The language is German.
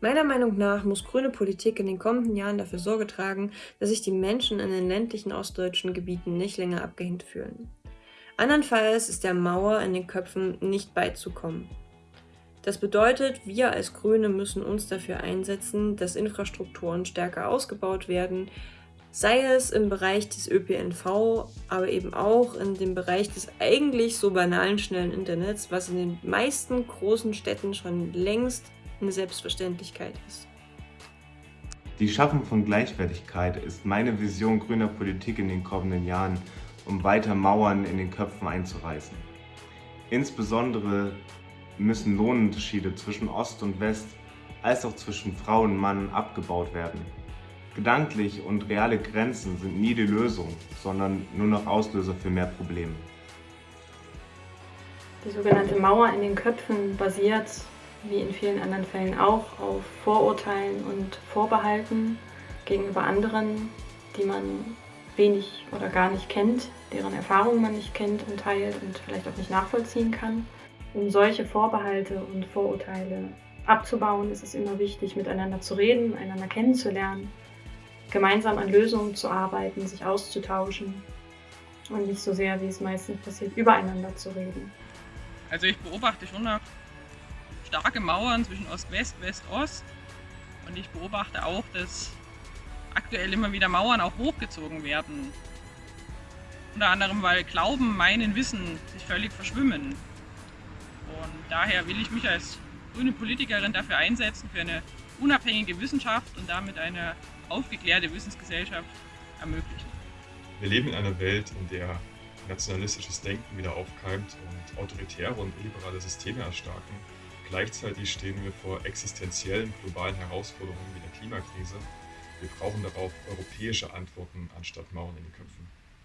Meiner Meinung nach muss grüne Politik in den kommenden Jahren dafür Sorge tragen, dass sich die Menschen in den ländlichen ostdeutschen Gebieten nicht länger abgehängt fühlen. Andernfalls ist der Mauer in den Köpfen nicht beizukommen. Das bedeutet, wir als Grüne müssen uns dafür einsetzen, dass Infrastrukturen stärker ausgebaut werden, sei es im Bereich des ÖPNV, aber eben auch in dem Bereich des eigentlich so banalen schnellen Internets, was in den meisten großen Städten schon längst eine Selbstverständlichkeit ist. Die Schaffung von Gleichwertigkeit ist meine Vision grüner Politik in den kommenden Jahren, um weiter Mauern in den Köpfen einzureißen. Insbesondere müssen Lohnunterschiede zwischen Ost und West als auch zwischen Frau und Mann abgebaut werden. Gedanklich und reale Grenzen sind nie die Lösung, sondern nur noch Auslöser für mehr Probleme. Die sogenannte Mauer in den Köpfen basiert, wie in vielen anderen Fällen auch, auf Vorurteilen und Vorbehalten gegenüber anderen, die man wenig oder gar nicht kennt, deren Erfahrungen man nicht kennt und teilt und vielleicht auch nicht nachvollziehen kann. Um solche Vorbehalte und Vorurteile abzubauen, ist es immer wichtig, miteinander zu reden, einander kennenzulernen gemeinsam an Lösungen zu arbeiten, sich auszutauschen und nicht so sehr, wie es meistens passiert, übereinander zu reden. Also ich beobachte schon starke Mauern zwischen Ost-West, West-Ost und ich beobachte auch, dass aktuell immer wieder Mauern auch hochgezogen werden. Unter anderem, weil Glauben, Meinen, Wissen sich völlig verschwimmen. Und daher will ich mich als grüne Politikerin dafür einsetzen, für eine unabhängige Wissenschaft und damit eine aufgeklärte Wissensgesellschaft ermöglichen. Wir leben in einer Welt, in der nationalistisches Denken wieder aufkeimt und autoritäre und liberale Systeme erstarken. Gleichzeitig stehen wir vor existenziellen globalen Herausforderungen wie der Klimakrise. Wir brauchen darauf europäische Antworten anstatt Mauern in den Köpfen.